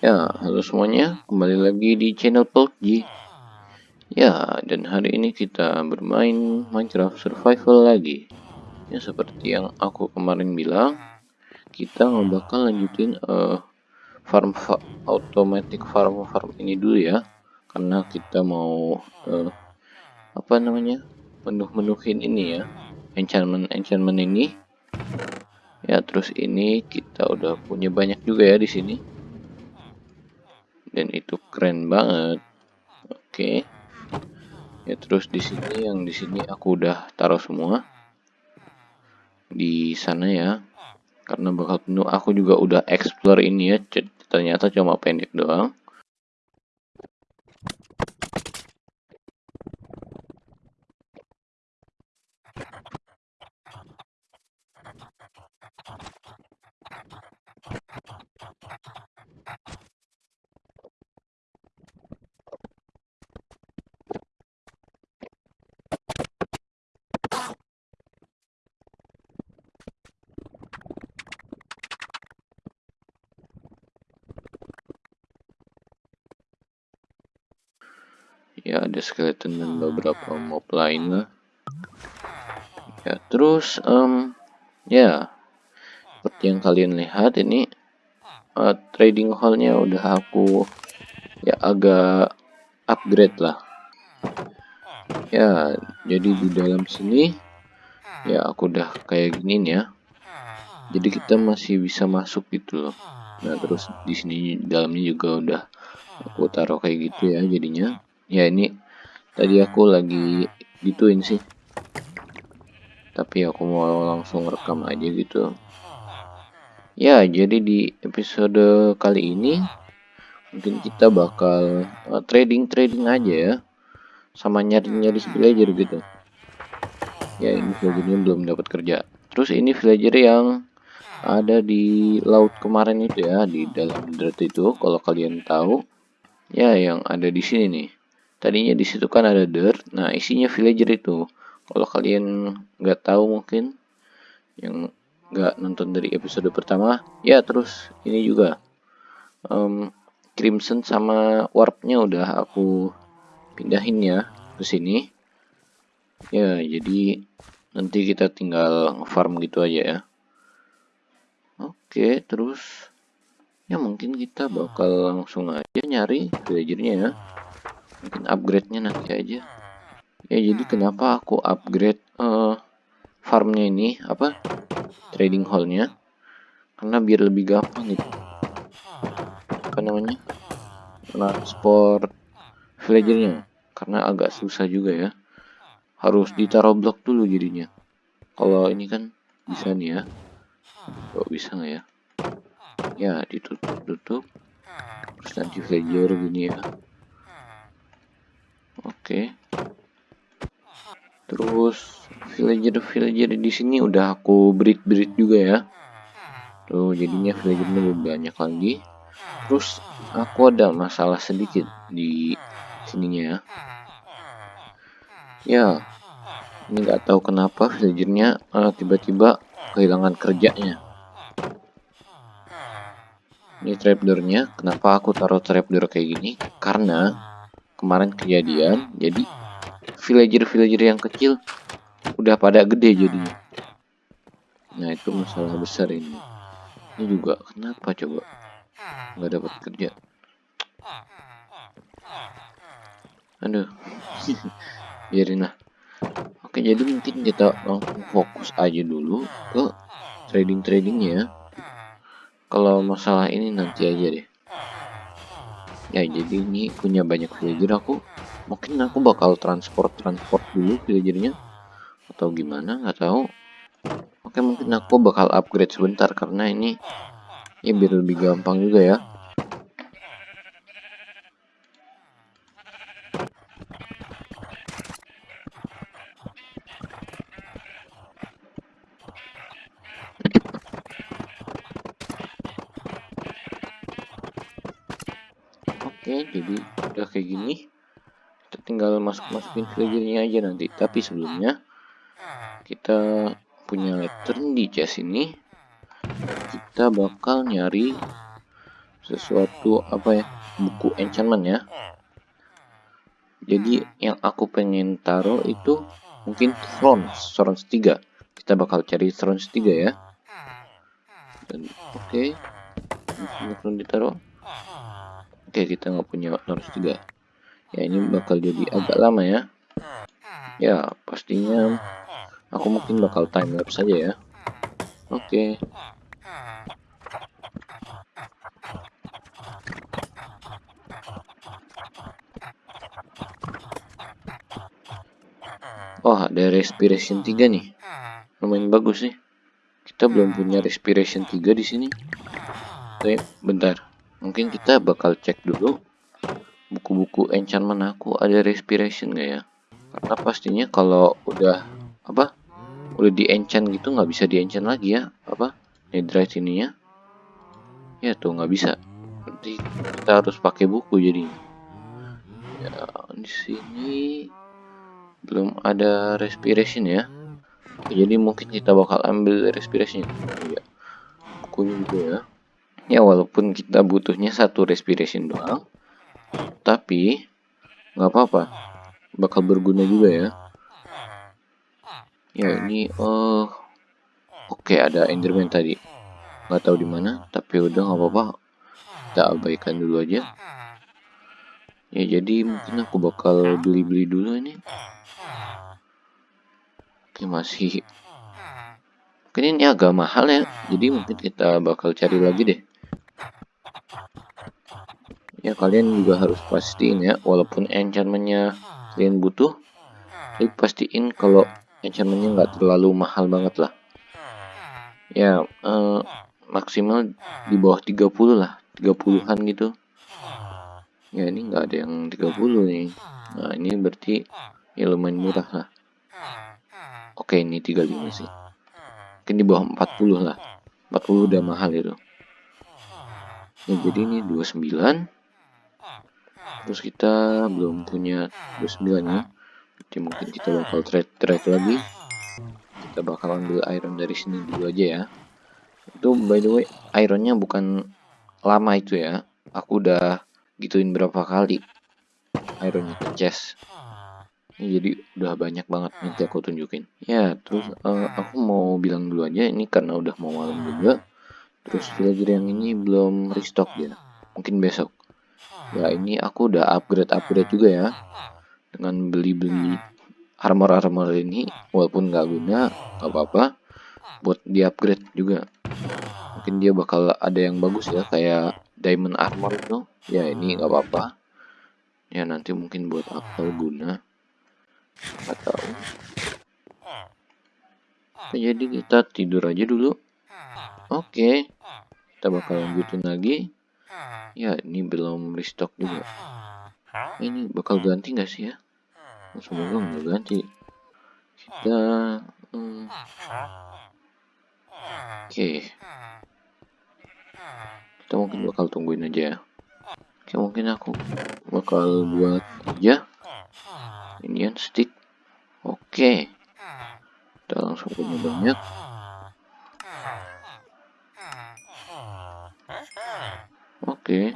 Ya, halo semuanya, kembali lagi di channel PUBG. Ya, dan hari ini kita bermain Minecraft Survival lagi. Ya, seperti yang aku kemarin bilang, kita nggak bakal lanjutin uh, farm fa automatic farm farm ini dulu ya, karena kita mau uh, apa namanya penuh-menuhin ini ya, enchantment enchantment ini. Ya, terus ini kita udah punya banyak juga ya di sini dan itu keren banget. Oke. Okay. ya terus di sini yang di sini aku udah taruh semua. Di sana ya. Karena bakal penuh. Aku juga udah explore ini ya. Ternyata cuma pendek doang ya ada skeleton dan beberapa mob lain ya terus um, ya seperti yang kalian lihat ini uh, trading hallnya udah aku ya agak upgrade lah. Ya jadi di dalam sini ya aku udah kayak gini nih ya. Jadi kita masih bisa masuk gitu loh. Nah terus di sini dalamnya juga udah aku taruh kayak gitu ya jadinya ya ini tadi aku lagi gituin sih. Tapi aku mau langsung rekam aja gitu. Ya jadi di episode kali ini mungkin kita bakal uh, trading trading aja ya. Sama nyari nyari villager gitu. Ya ini villagernya belum dapat kerja. Terus ini villager yang ada di laut kemarin itu ya di dalam dirt itu. Kalau kalian tahu ya yang ada di sini nih tadinya di situ kan ada dirt nah isinya villager itu. Kalau kalian nggak tahu mungkin yang nggak nonton dari episode pertama ya terus ini juga. Um, crimson sama warpnya udah aku pindahin ya ke sini. Ya jadi nanti kita tinggal farm gitu aja ya. Oke terus ya mungkin kita bakal langsung aja nyari villagernya ya mungkin upgrade-nya nanti aja. Ya jadi kenapa aku upgrade uh, farmnya ini apa trading hall-nya? Karena biar lebih gampang gitu. Apa namanya? Transport villagernya karena agak susah juga ya. Harus ditaruh blok dulu jadinya. Kalau ini kan bisa nih ya. Kok bisa nggak ya? Ya ditutup tutup terus nanti villager gini ya Oke. Terus villager-villager di sini udah aku breed-breed juga ya. Tuh jadinya villagernya lebih banyak lagi. Terus aku ada masalah sedikit di sininya ya. Ya, ini nggak tahu kenapa villagernya uh, tiba-tiba kehilangan kerjanya. Ini trapdoornya, kenapa aku taruh trapdoor kayak gini? Karena kemarin kejadian jadi villager-villager yang kecil udah pada gede jadinya. Nah itu masalah besar ini. Ini juga kenapa coba? Nggak dapat kerja. Aduh. Biarin lah. Oke jadi mungkin kita langsung fokus aja dulu ke trading tradingnya kalau masalah ini nanti aja deh ya jadi ini punya banyak villager aku mungkin aku bakal transport transport dulu villagernya atau gimana nggak tahu. Oke mungkin aku bakal upgrade sebentar karena ini ya biar lebih gampang juga ya tinggal masuk-masukin villagernya aja nanti. Tapi sebelumnya kita punya lantern di chest ini. Kita bakal nyari sesuatu apa ya? Buku enchantment ya. Jadi yang aku pengen taruh itu mungkin thrones thrones 3 kita bakal cari thrones 3 ya. Dan oke. Okay. ditaruh. Oke okay, kita nggak punya thrones 3 ya ini bakal jadi agak lama ya ya pastinya aku mungkin bakal time lapse saja ya oke okay. Oh, ada respiration 3 nih. Lumayan bagus sih. Kita belum punya respiration 3 di sini. Oke, bentar. Mungkin kita bakal cek dulu buku-buku enchantment aku ada respiration gak ya? Karena pastinya kalau udah apa? Udah di enchant gitu nggak bisa di enchant lagi ya? Apa? Netherite ininya? Ya tuh nggak bisa. Nanti kita harus pakai buku jadi. Ya, di sini belum ada respiration ya jadi mungkin kita bakal ambil respiration ya bukunya juga ya ya walaupun kita butuhnya satu respiration doang tapi nggak apa-apa. Bakal berguna juga ya. Ya ini oh oke okay, ada enderman tadi. Nggak tahu di mana tapi udah nggak apa-apa. Kita abaikan dulu aja. Ya jadi mungkin aku bakal beli-beli dulu ini. Oke masih. Mungkin ini agak mahal ya. Jadi mungkin kita bakal cari lagi deh ya kalian juga harus pastiin ya walaupun enchantmentnya kalian butuh tapi pastiin kalau enchantmentnya nggak terlalu mahal banget lah ya eh, maksimal di bawah 30 lah 30-an gitu ya ini nggak ada yang 30 nih nah ini berarti ya lumayan murah lah Oke ini 35 sih. Mungkin di bawah 40 lah. 40 udah mahal itu. Ya, jadi ini 29. Terus kita belum punya 29 ya. Jadi mungkin kita bakal trade trade lagi. Kita bakal ambil iron dari sini dulu aja ya. Itu by the way ironnya bukan lama itu ya. Aku udah gituin berapa kali ironnya ke chest ini jadi udah banyak banget nanti aku tunjukin ya terus uh, aku mau bilang dulu aja ini karena udah mau malam juga terus villager yang ini belum restock ya mungkin besok ya ini aku udah upgrade upgrade juga ya. Dengan beli-beli armor-armor ini walaupun nggak guna nggak apa-apa buat di upgrade juga. Mungkin dia bakal ada yang bagus ya kayak diamond armor itu. Ya ini nggak apa-apa. Ya nanti mungkin buat apa guna. Atau jadi kita tidur aja dulu. Oke kita bakal lanjutin lagi ya ini belum restock juga. Ini bakal ganti nggak sih ya? Semoga nggak ganti. Kita hmm. oke. Kita mungkin bakal tungguin aja ya. Oke mungkin aku bakal buat aja. Indian stick. Oke. Kita langsung punya banyak oke.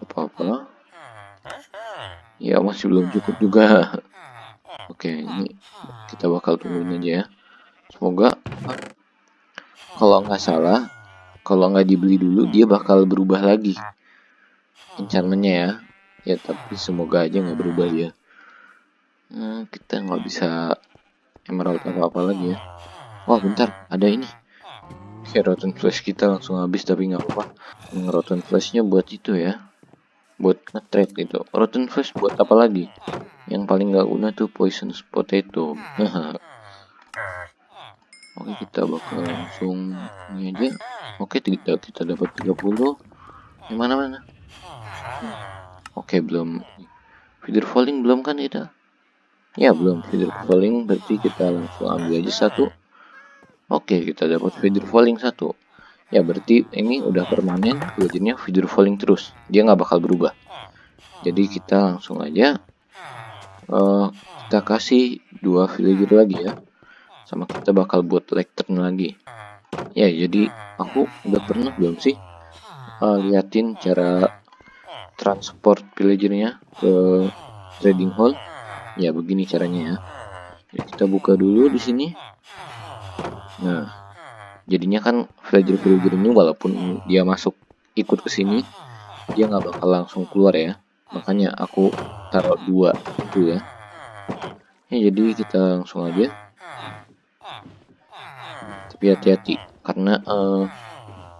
Apa-apa. Ya masih belum cukup juga. Oke ini kita bakal tungguin aja ya. Semoga kalau nggak salah kalau nggak dibeli dulu dia bakal berubah lagi. Enchantmentnya ya. Ya tapi semoga aja nggak berubah ya Hmm, kita nggak bisa emerald apa apa lagi ya. Oh bentar. Ada ini kayak rotten flash kita langsung habis tapi nggak apa-apa. Rotten flashnya buat itu ya. Buat nge-trade itu rotten flash buat apa lagi? Yang paling nggak guna tuh poison potato oke kita bakal langsung ini aja. Oke kita kita dapat 30 gimana mana oke belum. Feeder falling belum kan kita Ya belum. Feeder falling berarti kita langsung ambil aja satu. Oke kita dapat feeder falling satu. Ya berarti ini udah permanen villagernya feeder falling terus. Dia nggak bakal berubah. Jadi kita langsung aja uh, kita kasih dua villager lagi ya. Sama kita bakal buat lectern lagi. Ya jadi aku udah pernah belum sih uh, liatin cara transport villagernya ke trading hall ya begini caranya ya jadi kita buka dulu di sini nah jadinya kan villager villager ini walaupun dia masuk ikut ke sini dia nggak bakal langsung keluar ya. Makanya aku taruh dua itu ya. Ya jadi kita langsung aja. Tapi hati-hati karena uh,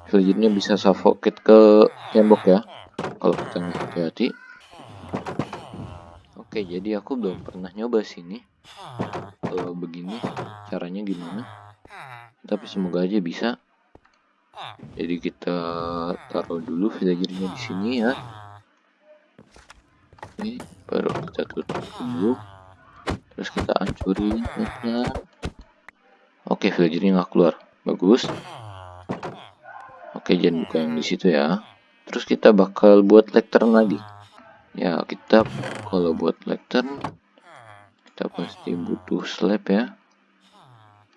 villagernya bisa suffocate ke tembok ya. Kalau kita nggak hati-hati. Oke jadi aku belum pernah nyoba sini. Kalau begini caranya gimana tapi semoga aja bisa. Jadi kita taruh dulu villagernya di sini ya. Oke baru kita tutup dulu. Terus kita hancurin pelan oke villagernya nggak keluar. Bagus. Oke jangan buka yang di situ ya. Terus kita bakal buat lectern lagi. Ya kita kalau buat lectern kita pasti butuh slab ya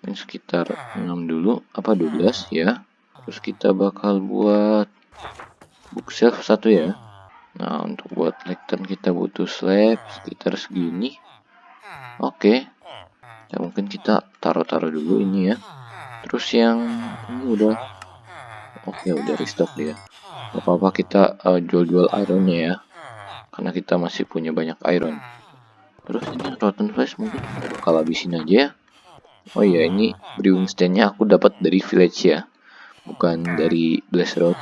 ini sekitar 6 dulu apa 12 ya. Terus kita bakal buat bookshelf satu ya. Nah untuk buat lectern kita butuh slab sekitar segini. Oke. Ya mungkin kita taruh-taruh dulu ini ya. Terus yang ini udah oke udah restock dia. Gak apa-apa kita uh, jual-jual ironnya ya. Karena kita masih punya banyak iron. Terus ini rotten flash mungkin bakal habisin aja ya. Oh iya ini brewing stand-nya aku dapat dari village ya. Bukan dari blast road.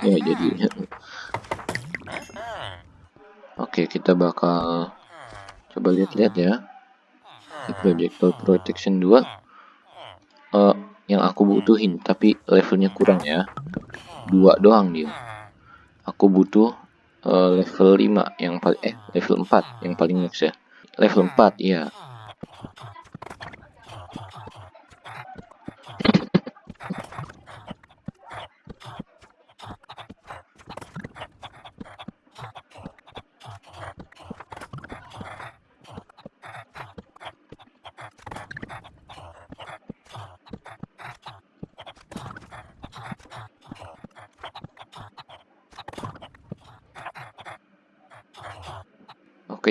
Ya jadi Oke kita bakal coba lihat-lihat ya. Projectile protection 2 uh, yang aku butuhin tapi levelnya kurang ya dua doang dia aku butuh uh, level 5 yang paling eh level 4 yang paling max ya level 4 ya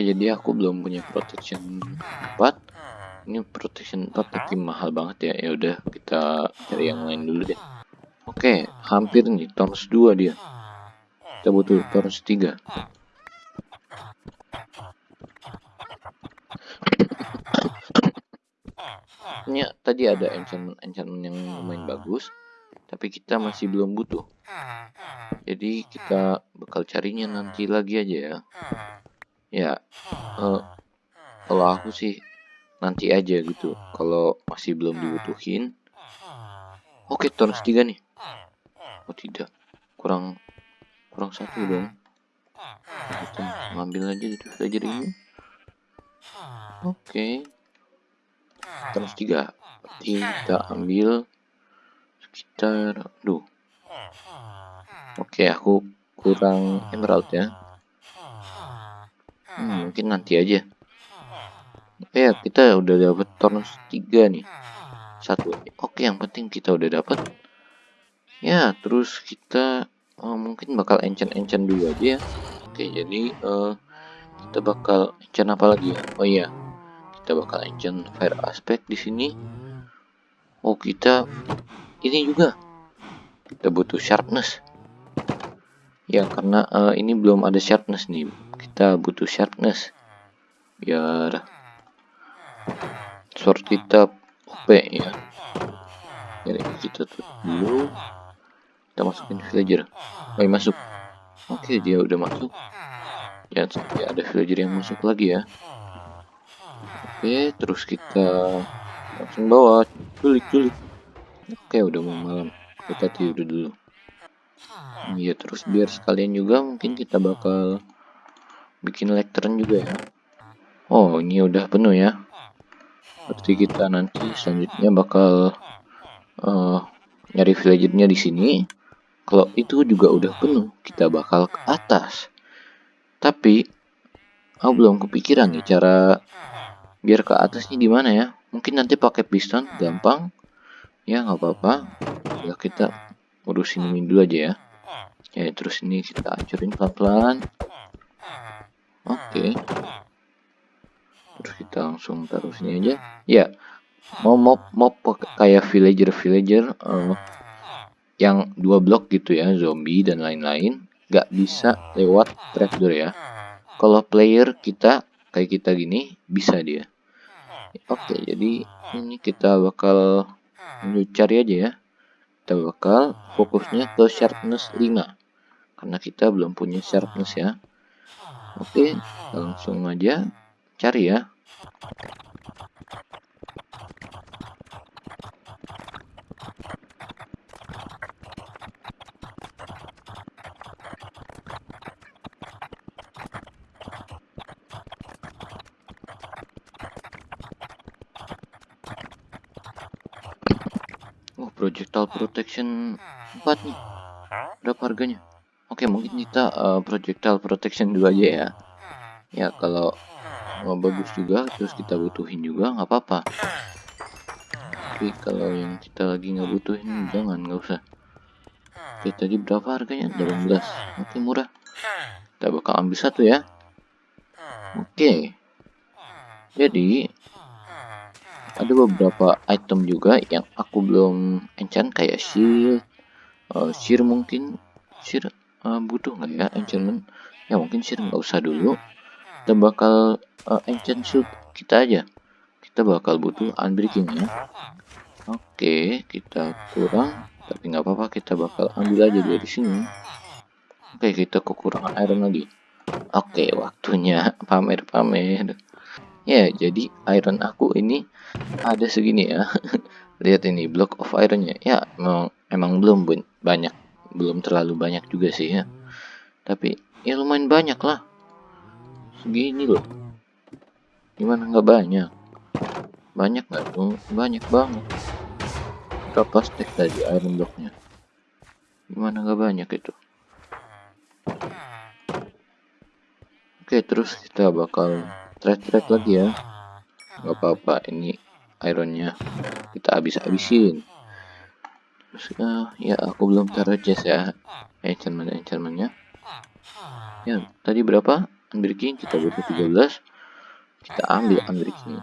jadi aku belum punya protection 4 ini protection 4 tapi mahal banget ya. Ya udah kita cari yang lain dulu deh. Oke hampir nih tons 2 dia. Kita butuh tons 3 ini tadi ada enchantment enchantment yang lumayan bagus tapi kita masih belum butuh. Jadi kita bakal carinya nanti lagi aja ya ya uh, kalau aku sih nanti aja gitu. Kalau masih belum dibutuhin oke okay, turn tiga nih. Oh tidak. Kurang kurang satu dong. Kita ngambil aja gitu. Villager ini. Oke. Okay. turn tiga kita ambil sekitar duh. Oke okay, aku kurang emerald ya Hmm, mungkin nanti aja. Ya, kita udah dapat tornos 3 nih. Satu. Oke, yang penting kita udah dapat. Ya, terus kita oh, mungkin bakal enchant-enchant dulu aja ya. Oke, jadi uh, kita bakal enchant apa lagi ya? Oh iya. Kita bakal enchant fire aspect di sini. Oh, kita ini juga. Kita butuh sharpness. Ya, karena uh, ini belum ada sharpness nih kita butuh sharpness. Biar sword kita OP ya. Jadi kita tutup dulu kita masukin villager. Baik masuk. Oke dia udah masuk. Jangan sampai ada villager yang masuk lagi ya. Oke terus kita langsung bawa. Culik culik. Oke udah mau malam. Kita tidur dulu. Iya terus biar sekalian juga mungkin kita bakal bikin lectern juga ya. Oh ini udah penuh ya. Berarti kita nanti selanjutnya bakal uh, nyari villagernya di sini. Kalau itu juga udah penuh kita bakal ke atas. Tapi aku belum kepikiran nih cara biar ke atasnya gimana ya. Mungkin nanti pakai piston gampang. Ya nggak apa-apa. Ya kita urusin ini dulu aja ya. Ya terus ini kita hancurin pelan-pelan oke. Okay. terus kita langsung taruh sini aja. Ya. Mau mau mau kayak villager villager uh, yang dua blok gitu ya zombie dan lain-lain nggak bisa lewat trapdoor ya. Kalau player kita kayak kita gini bisa dia. Oke jadi ini kita bakal cari aja ya. Kita bakal fokusnya ke sharpness 5 karena kita belum punya sharpness ya oke langsung aja cari ya Oh, projectile protection 4 nih. Berapa harganya? Oke, mungkin kita uh, projectile protection 2 aja ya. Ya, kalau mau bagus juga, terus kita butuhin juga, nggak apa-apa. Tapi kalau yang kita lagi nggak butuhin, jangan, nggak usah. Oke, tadi berapa harganya? 18. Oke, murah. Kita bakal ambil satu ya. Oke. Jadi, ada beberapa item juga yang aku belum enchant kayak shield uh, shear mungkin shear uh, butuh nggak ya enchantment? Ya mungkin shear nggak usah dulu. Kita bakal uh, enchant shield kita aja. Kita bakal butuh unbreaking ya. Oke kita kurang. Tapi nggak apa-apa kita bakal ambil aja dari sini. Oke kita kekurangan iron lagi. Oke waktunya. Pamer-pamer ya jadi iron aku ini ada segini ya. Lihat ini block of ironnya. Ya emang emang belum banyak belum terlalu banyak juga sih ya. Tapi ya lumayan banyak lah. Segini loh. Gimana nggak banyak? Banyak nggak tuh? Banyak banget. Berapa stack tadi iron blocknya gimana nggak banyak itu? Oke terus kita bakal trade-trade lagi ya. Nggak apa-apa ini ironnya. Kita habis-habisin uh, ya aku belum taruh chest ya. Enchantment enchantmentnya ya tadi berapa? Unbreaking kita butuh 13 kita ambil unbreaking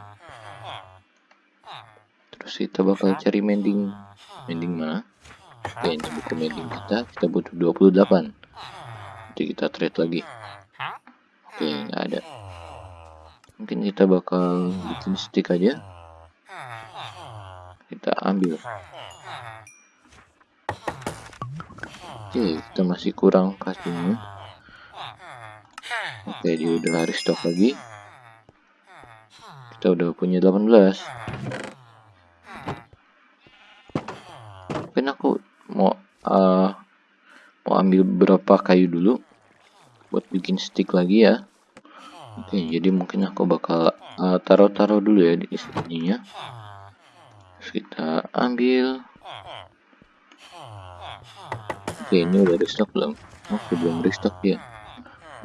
terus kita bakal cari mending. Mending mana? Oke ini buku mending kita kita butuh 28 nanti kita trade lagi. Oke nggak ada. Mungkin kita bakal bikin stick aja. Kita ambil oke kita masih kurang kasihnya oke dia udah hari stok lagi kita udah punya 18 mungkin aku mau uh, mau ambil berapa kayu dulu buat bikin stick lagi ya Oke, jadi mungkin aku bakal eh, taruh-taruh uh, dulu ya di sininya. Terus kita ambil. Oke, ini udah restock belum? Oh, belum restock ya.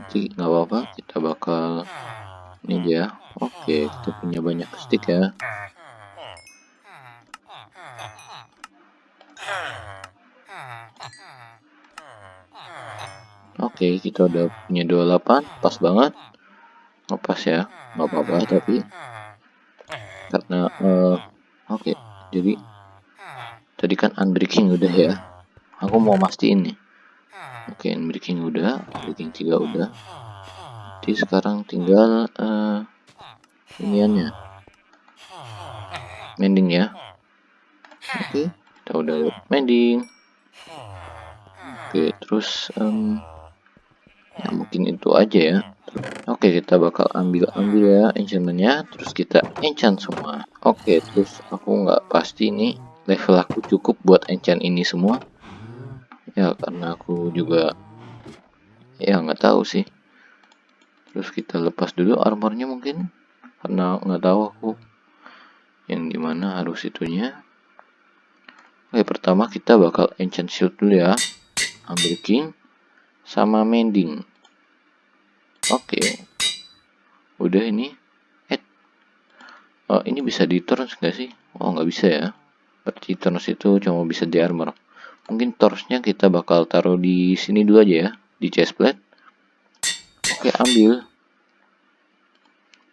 Jadi nggak apa-apa, kita bakal ini dia. Oke, kita punya banyak stick ya. Oke, kita udah punya 28, pas banget ngepas ya nggak apa-apa tapi karena uh, oke okay, jadi tadi kan unbreaking udah ya aku mau mastiin nih. Oke okay, unbreaking udah unbreaking 3 udah. Jadi sekarang tinggal uh, iniannya. Mending ya. Oke okay, kita udah mending. Oke okay, terus um, ya mungkin itu aja ya. Oke kita bakal ambil ambil ya enchantmentnya. Terus kita enchant semua. Oke terus aku nggak pasti nih level aku cukup buat enchant ini semua ya karena aku juga ya nggak tahu sih terus kita lepas dulu armornya mungkin karena nggak tahu aku yang di mana harus itunya Oke pertama kita bakal enchant shield dulu ya ambil king sama mending Oke. Udah ini. Eh. Oh, ini bisa di turns nggak sih? Oh, nggak bisa ya. Berarti turns itu cuma bisa di armor. Mungkin torchnya kita bakal taruh di sini dulu aja ya di chest plate oke ambil.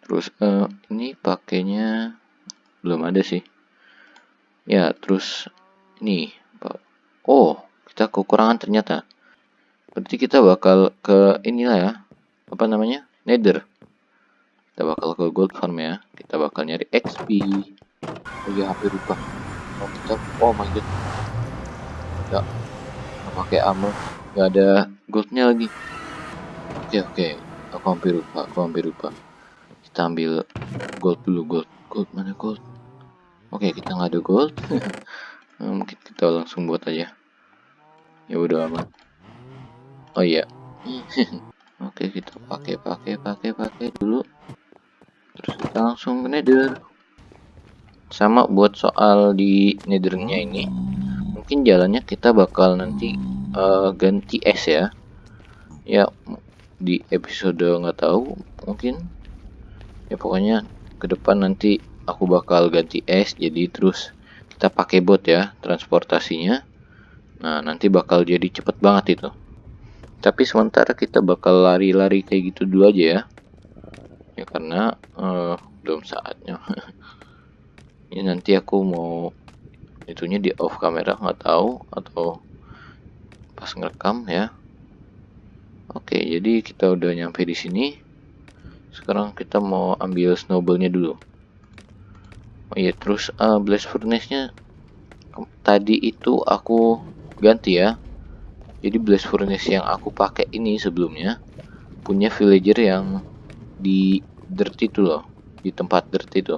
Terus uh, ini pakainya belum ada sih. Ya terus ini oh kita kekurangan ternyata. Berarti kita bakal ke inilah ya apa namanya nether. Kita bakal ke gold farm ya. Kita bakal nyari XP oh ya hampir lupa oh kita oh my god ya pakai armor nggak ada goldnya lagi. Oke oke. Aku hampir lupa aku hampir lupa. Kita ambil gold dulu gold. Gold mana gold? Oke kita nggak ada gold. Nah, mungkin kita langsung buat aja. Ya udah amat oh iya. Oke kita pakai pakai pakai pakai dulu. Terus kita langsung ke nether. Sama buat soal di nethernya ini mungkin jalannya kita bakal nanti uh, ganti es ya. Ya di episode nggak tahu mungkin. Ya pokoknya ke depan nanti aku bakal ganti es jadi terus kita pakai bot ya transportasinya. Nah nanti bakal jadi cepet banget itu. Tapi sementara kita bakal lari-lari kayak gitu dulu aja ya. Ya karena uh, belum saatnya. Ini nanti aku mau itunya di off kamera nggak tahu atau pas ngerekam ya. Oke jadi kita udah nyampe di sini. Sekarang kita mau ambil snowballnya dulu. Oh iya terus uh, blast furnace nya tadi itu aku ganti ya. Jadi blast furnace yang aku pakai ini sebelumnya punya villager yang di dirt itu loh di tempat dirt itu.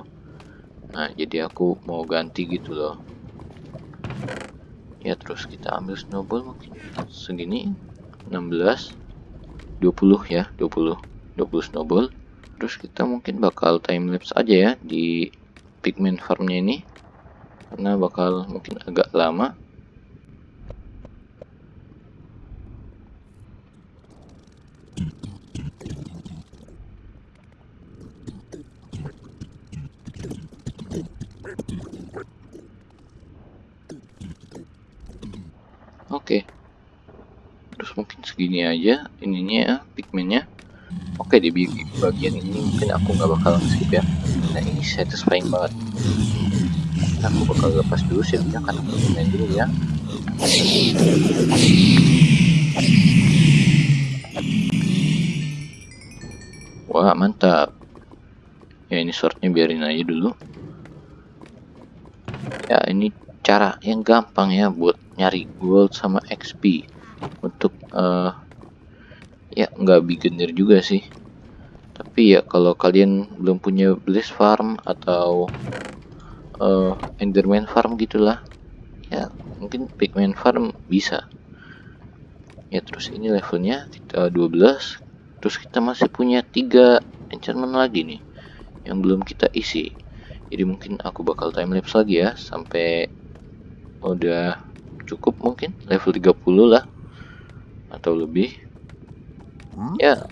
Nah jadi aku mau ganti gitu loh ya terus kita ambil snowball mungkin segini 16 20 ya 20 20 snowball. Terus kita mungkin bakal time lapse aja ya di pigment farmnya ini. Karena bakal mungkin agak lama Oke. Terus mungkin segini aja ininya ya, pigmentnya. Oke di bagian ini mungkin aku nggak bakal skip ya. Nah ini satisfying banget. Nah, aku bakal lepas dulu shieldnya karena aku main dulu ya. Wah mantap. Ya ini shortnya biarin aja dulu. Ya ini cara yang gampang ya buat nyari gold sama XP untuk uh, ya nggak beginner juga sih. Tapi ya kalau kalian belum punya blaze farm atau uh, enderman farm gitulah ya mungkin pigman farm bisa. Ya terus ini levelnya kita 12 terus kita masih punya tiga enchantment lagi nih yang belum kita isi. Jadi mungkin aku bakal time lapse lagi ya sampai udah cukup mungkin level 30 lah atau lebih hmm? ya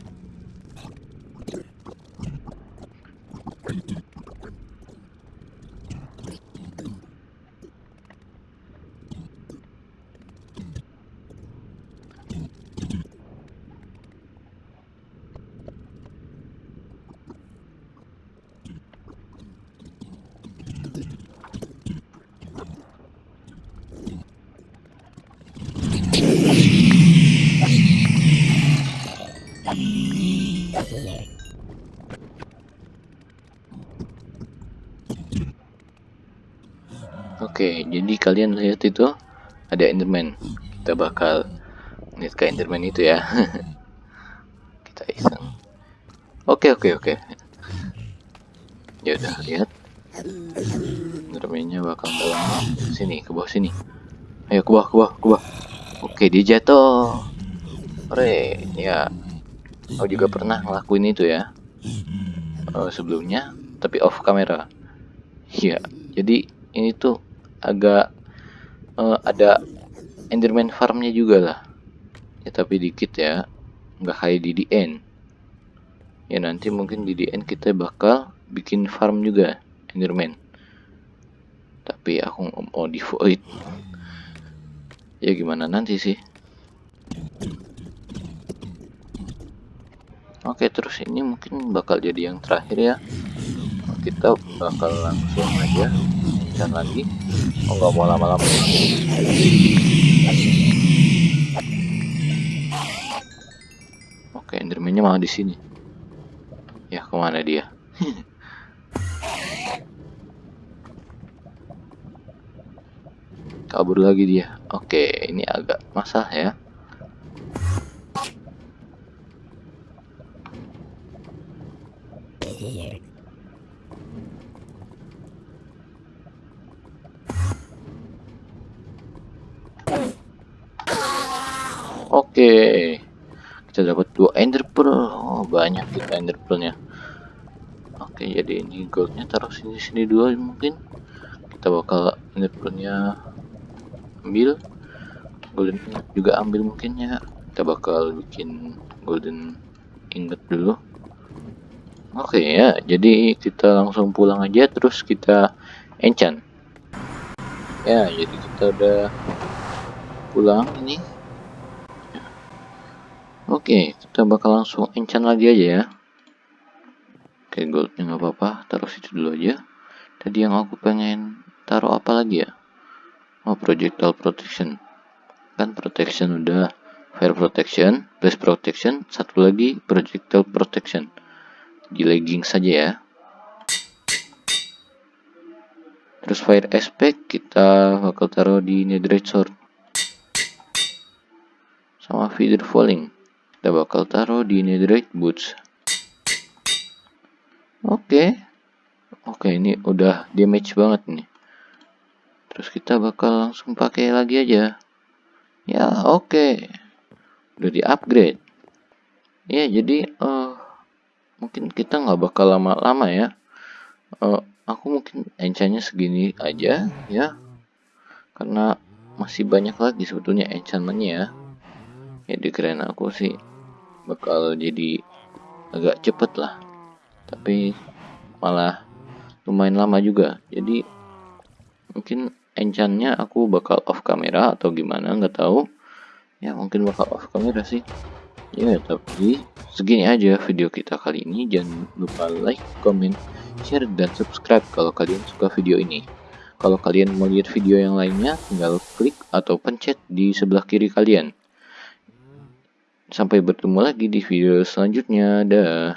Oke, jadi kalian lihat itu ada Enderman. Kita bakal lihat ke Enderman itu ya. Kita iseng. Oke, oke, oke. Ya udah lihat. Endermannya bakal dalam sini, ke bawah sini. Ayo ke bawah, ke bawah, ke bawah. Oke, dia jatuh. Ore, ya. Aku juga pernah ngelakuin itu ya. Uh, sebelumnya, tapi off kamera. Iya, jadi ini tuh agak uh, ada Enderman farmnya juga lah. Ya tapi dikit ya. Nggak kayak di DN ya nanti mungkin di DN kita bakal bikin farm juga Enderman. Tapi aku mau di void. Ya gimana nanti sih? Oke terus ini mungkin bakal jadi yang terakhir ya. Kita bakal langsung aja dan lagi. Oh nggak mau lama-lama. Oke endermannya malah di sini. Ya ke mana dia? Kabur lagi dia. Oke ini agak masalah ya Oke, kita dapat dua ender pearl. Oh, banyak kita ender pearlnya. Oke, jadi ini goldnya taruh sini sini dulu mungkin. Kita bakal ender pearlnya ambil. Golden juga ambil mungkin ya. Kita bakal bikin golden ingot dulu. Oke ya. Jadi kita langsung pulang aja terus kita enchant. Ya jadi kita udah pulang ini oke kita bakal langsung enchant lagi aja ya. Oke goldnya nggak apa-apa taruh situ dulu aja. Tadi yang aku pengen taruh apa lagi ya? Oh projectile protection. Kan protection udah. Fire protection base protection satu lagi projectile protection. Di legging saja ya. Terus fire aspect kita bakal taruh di netherite sword. Sama feather falling kita bakal taruh di netherite boots. Oke. Okay. oke okay, ini udah damage banget nih. Terus kita bakal langsung pakai lagi aja. Ya oke. Okay. udah di upgrade ya jadi uh, mungkin kita nggak bakal lama-lama ya. Uh, aku mungkin enchantnya segini aja ya. Karena masih banyak lagi sebetulnya enchantmentnya ya. Ya dikirain aku sih bakal jadi agak cepet lah. Tapi malah lumayan lama juga. Jadi mungkin enchantnya aku bakal off kamera atau gimana nggak tahu. Ya mungkin bakal off kamera sih. Ya tapi segini aja video kita kali ini. Jangan lupa like comment share dan subscribe kalau kalian suka video ini. Kalau kalian mau lihat video yang lainnya tinggal klik atau pencet di sebelah kiri kalian sampai bertemu lagi di video selanjutnya. Dah